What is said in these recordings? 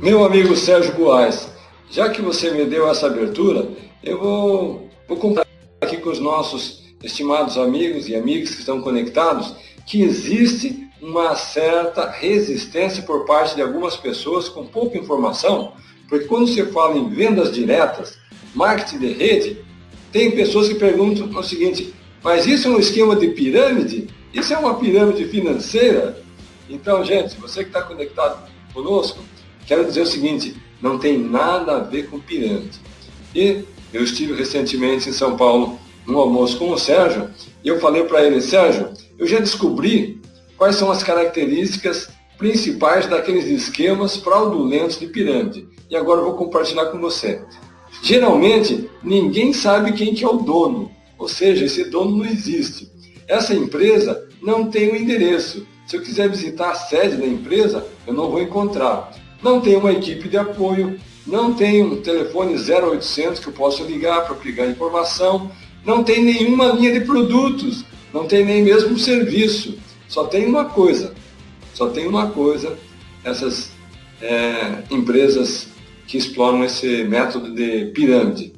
Meu amigo Sérgio Boaz, já que você me deu essa abertura, eu vou, vou contar aqui com os nossos estimados amigos e amigas que estão conectados que existe uma certa resistência por parte de algumas pessoas com pouca informação, porque quando você fala em vendas diretas, marketing de rede, tem pessoas que perguntam o seguinte, mas isso é um esquema de pirâmide? Isso é uma pirâmide financeira? Então, gente, você que está conectado conosco, quero dizer o seguinte, não tem nada a ver com pirâmide. E eu estive recentemente em São Paulo num almoço com o Sérgio, e eu falei para ele, Sérgio, eu já descobri quais são as características principais daqueles esquemas fraudulentos de pirâmide. E agora eu vou compartilhar com você. Geralmente, ninguém sabe quem que é o dono, ou seja, esse dono não existe. Essa empresa não tem o um endereço. Se eu quiser visitar a sede da empresa, eu não vou encontrar. Não tem uma equipe de apoio, não tem um telefone 0800 que eu possa ligar para pegar informação, não tem nenhuma linha de produtos, não tem nem mesmo serviço. Só tem uma coisa, só tem uma coisa, essas é, empresas que exploram esse método de pirâmide.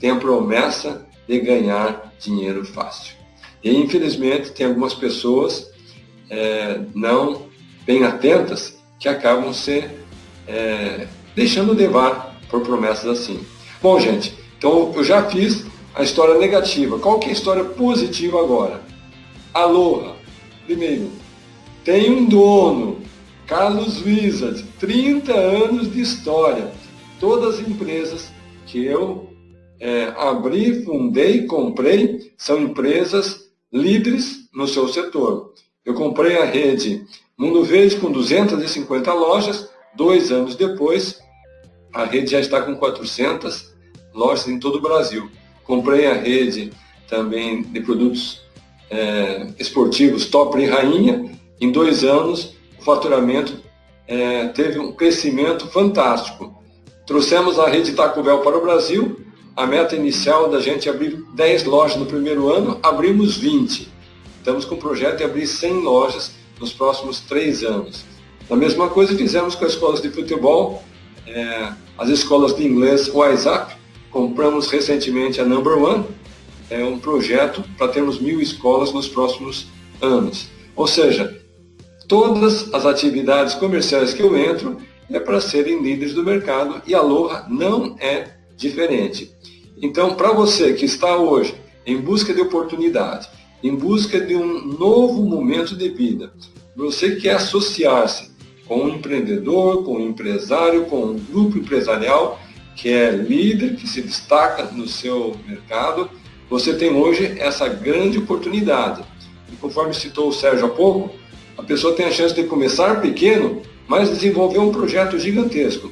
Tem a promessa de ganhar dinheiro fácil. E infelizmente tem algumas pessoas é, não bem atentas que acabam se é, deixando levar por promessas assim. Bom, gente, então eu já fiz a história negativa. Qual que é a história positiva agora? Aloha. Primeiro, tem um dono, Carlos Wizard, 30 anos de história. Todas as empresas que eu é, abri, fundei, comprei, são empresas líderes no seu setor. Eu comprei a rede Mundo Verde com 250 lojas, dois anos depois, a rede já está com 400 lojas em todo o Brasil. Comprei a rede também de produtos é, esportivos Top e Rainha. Em dois anos, o faturamento é, teve um crescimento fantástico. Trouxemos a rede Taco Bell para o Brasil. A meta inicial da gente é abrir 10 lojas no primeiro ano, abrimos 20. Estamos com o projeto de abrir 100 lojas nos próximos três anos. A mesma coisa fizemos com as escolas de futebol, é, as escolas de inglês WhatsApp. Compramos recentemente a Number One, é um projeto para termos mil escolas nos próximos anos. Ou seja, todas as atividades comerciais que eu entro é para serem líderes do mercado e a Aloha não é diferente. Então, para você que está hoje em busca de oportunidade, em busca de um novo momento de vida, você quer associar-se com um empreendedor, com um empresário, com um grupo empresarial que é líder, que se destaca no seu mercado, você tem hoje essa grande oportunidade. E conforme citou o Sérgio há pouco, a pessoa tem a chance de começar pequeno, mas desenvolver um projeto gigantesco.